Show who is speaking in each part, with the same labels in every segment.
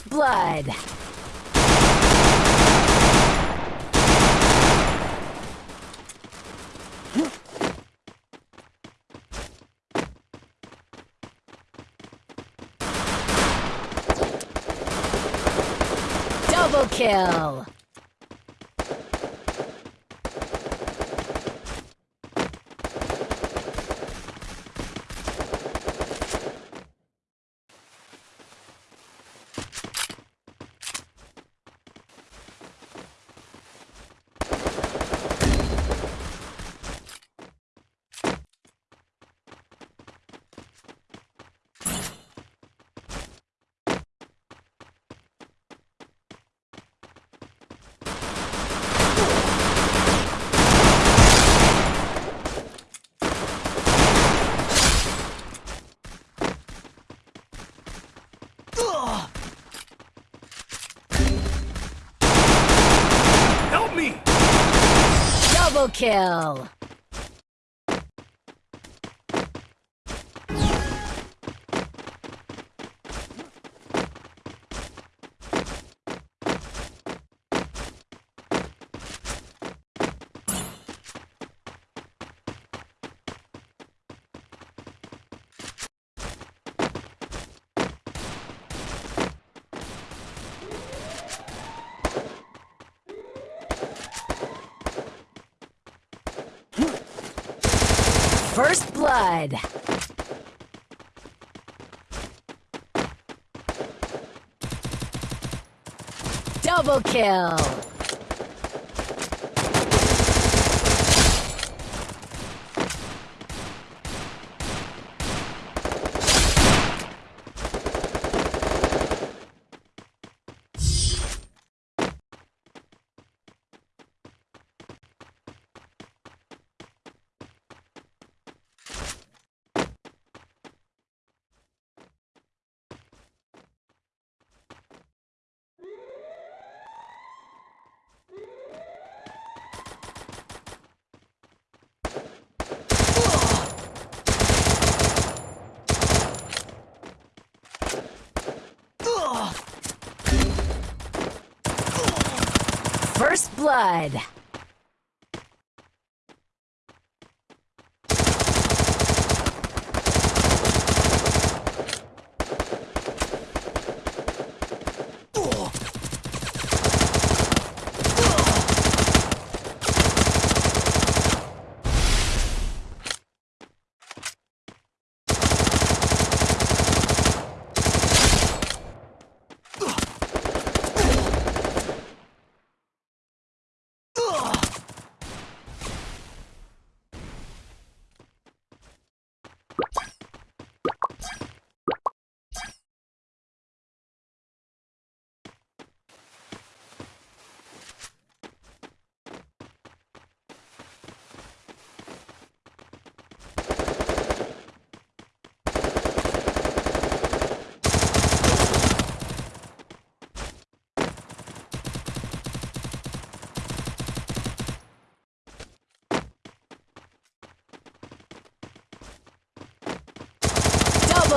Speaker 1: blood. Double kill. Double kill. First blood. Double kill. First blood.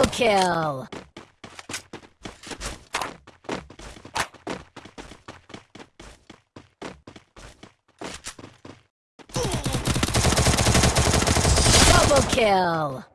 Speaker 1: Double kill. Double kill.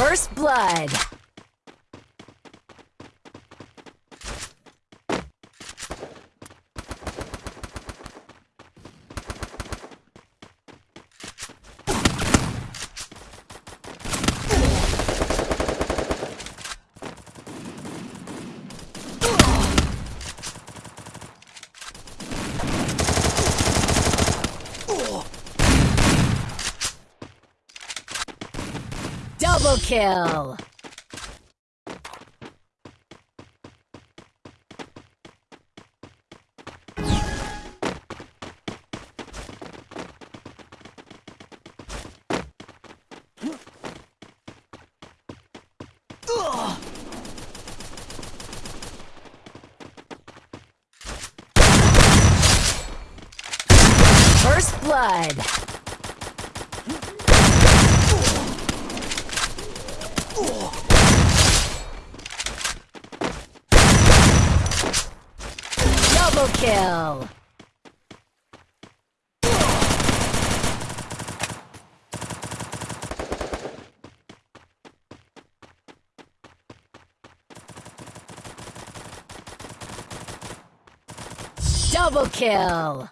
Speaker 1: First blood. Double kill. First blood. Double kill. Double kill.